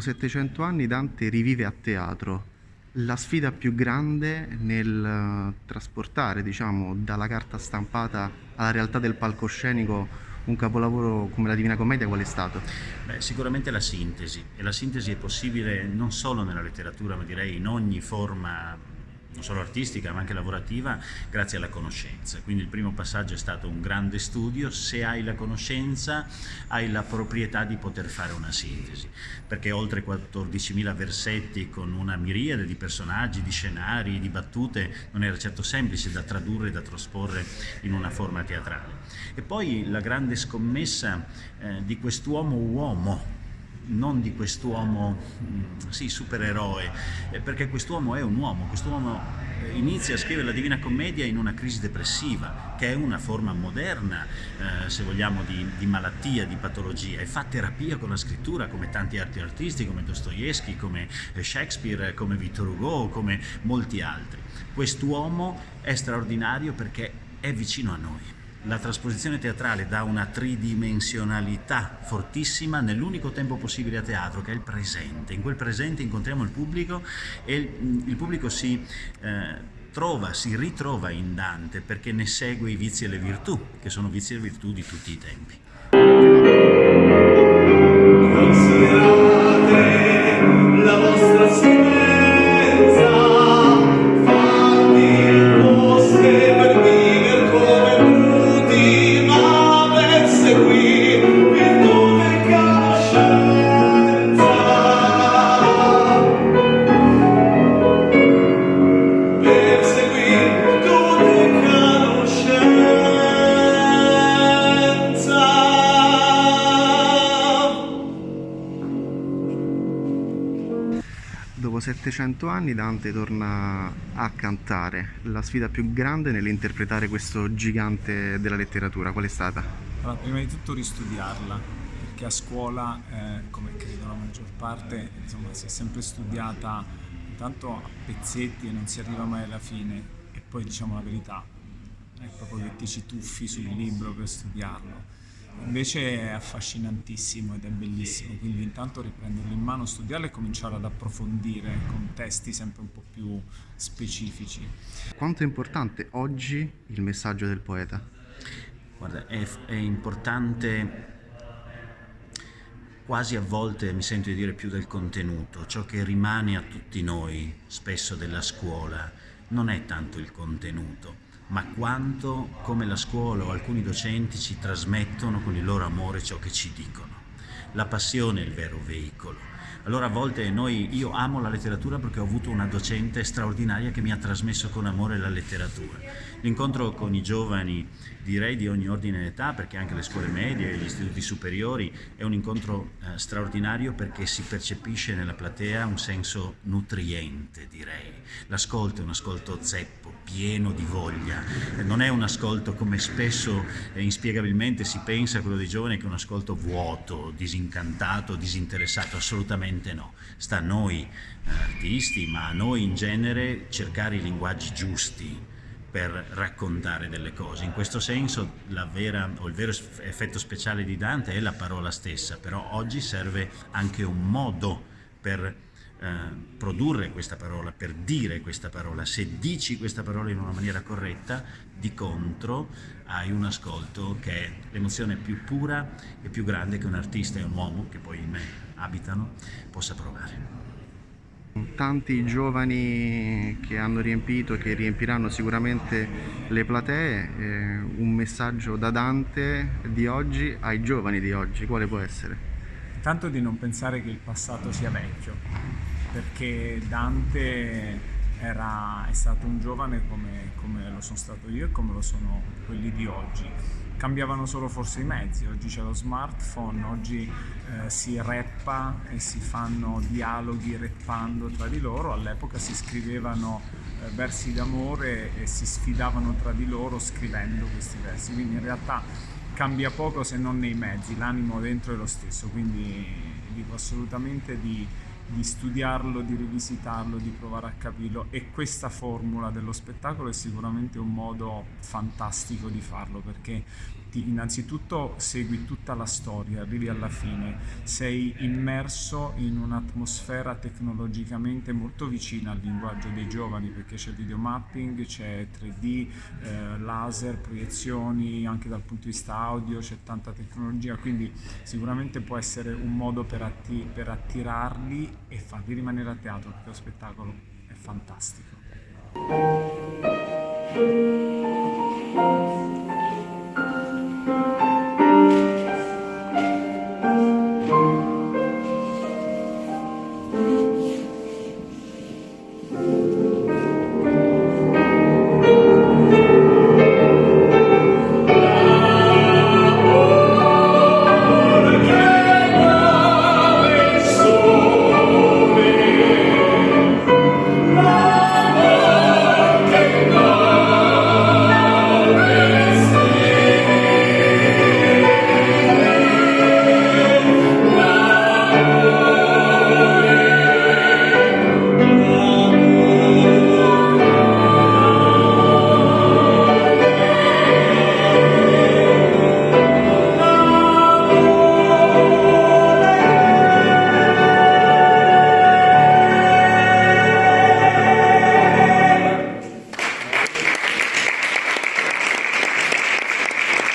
700 anni Dante rivive a teatro. La sfida più grande nel eh, trasportare, diciamo, dalla carta stampata alla realtà del palcoscenico un capolavoro come la Divina Commedia qual è stato? Beh, sicuramente la sintesi, e la sintesi è possibile non solo nella letteratura, ma direi in ogni forma non solo artistica ma anche lavorativa, grazie alla conoscenza. Quindi il primo passaggio è stato un grande studio, se hai la conoscenza hai la proprietà di poter fare una sintesi, perché oltre 14.000 versetti con una miriade di personaggi, di scenari, di battute, non era certo semplice da tradurre da trasporre in una forma teatrale. E poi la grande scommessa eh, di quest'uomo uomo, non di quest'uomo, mm, sì, supereroe, eh, perché quest'uomo è un uomo, quest'uomo eh, inizia a scrivere la Divina Commedia in una crisi depressiva, che è una forma moderna, eh, se vogliamo, di, di, malattia, di patologia, e fa terapia con la scrittura, come tanti altri artisti, come Dostoevsky, come eh, Shakespeare, come Victor Hugo, come molti altri. Quest'uomo è straordinario perché è vicino a noi la trasposizione teatrale dà una tridimensionalità fortissima nell'unico tempo possibile a teatro che è il presente. In quel presente incontriamo il pubblico e il, il pubblico si eh, trova, si ritrova in Dante perché ne segue i vizi e le virtù, che sono vizi e virtù di tutti i tempi. Dopo 700 anni Dante torna a cantare. La sfida più grande nell'interpretare questo gigante della letteratura, qual è stata? Allora, prima di tutto ristudiarla, perché a scuola, eh, come credo la maggior parte, insomma, si è sempre studiata intanto a pezzetti e non si arriva mai alla fine. E poi diciamo la verità, è proprio che ti ci tuffi sul libro per studiarlo Invece è affascinantissimo ed è bellissimo, quindi intanto riprenderlo in mano, studiarlo e cominciare ad approfondire con testi sempre un po' più specifici. Quanto è importante oggi il messaggio del poeta? Guarda, è, è importante quasi a volte mi sento di dire più del contenuto, ciò che rimane a tutti noi, spesso della scuola, non è tanto il contenuto, ma quanto come la scuola o alcuni docenti ci trasmettono con il loro amore ciò che ci dicono. La passione è il vero veicolo. Allora a volte noi, io amo la letteratura perché ho avuto una docente straordinaria che mi ha trasmesso con amore la letteratura. L'incontro con i giovani, direi di ogni ordine d'età, perché anche le scuole medie gli istituti superiori, è un incontro eh, straordinario perché si percepisce nella platea un senso nutriente, direi. L'ascolto è un ascolto zeppo, pieno di voglia, non è un ascolto come spesso eh, inspiegabilmente si pensa quello dei giovani che è un ascolto vuoto, disincantato, disinteressato, assolutamente no. Sta a noi eh, artisti, ma a noi in genere cercare i linguaggi giusti per raccontare delle cose. In questo senso vera, il vero effetto speciale di Dante è la parola stessa, però oggi serve anche un modo per eh, produrre questa parola, per dire questa parola. Se dici questa parola in una maniera corretta, di contro hai un ascolto che è l'emozione più pura e più grande che un artista e un uomo, che poi in me abitano, possa provare. Tanti giovani che hanno riempito e che riempiranno sicuramente le platee, eh, un messaggio da Dante di oggi ai giovani di oggi, quale può essere? Tanto di non pensare che il passato sia vecchio, perché Dante era, è stato un giovane come, come, lo sono stato io e come lo sono quelli di oggi. Cambiavano solo forse i mezzi, oggi c'è lo smartphone, oggi eh, si rappa e si fanno dialoghi rappando tra di loro, all'epoca si scrivevano eh, versi d'amore e si sfidavano tra di loro scrivendo questi versi, quindi in realtà cambia poco se non nei mezzi, l'animo dentro è lo stesso, quindi dico assolutamente di di studiarlo, di rivisitarlo, di provare a capirlo. E questa formula dello spettacolo è sicuramente un modo fantastico di farlo perché ti, innanzitutto segui tutta la storia, arrivi alla fine, sei immerso in un'atmosfera tecnologicamente molto vicina al linguaggio dei giovani perché c'è videomapping, c'è 3D, eh, laser, proiezioni anche dal punto di vista audio, c'è tanta tecnologia, quindi sicuramente può essere un modo per, atti per attirarli e farli rimanere a teatro perché lo spettacolo è fantastico.